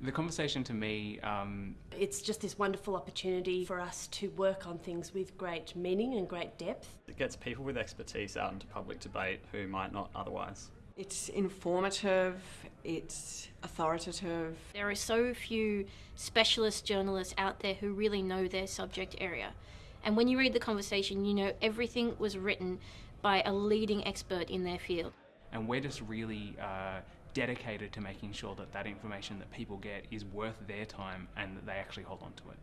The conversation to me, um, It's just this wonderful opportunity for us to work on things with great meaning and great depth. It gets people with expertise out into public debate who might not otherwise. It's informative, it's authoritative. There are so few specialist journalists out there who really know their subject area. And when you read the conversation, you know everything was written by a leading expert in their field. and we're just really uh, dedicated to making sure that that information that people get is worth their time and that they actually hold on to it.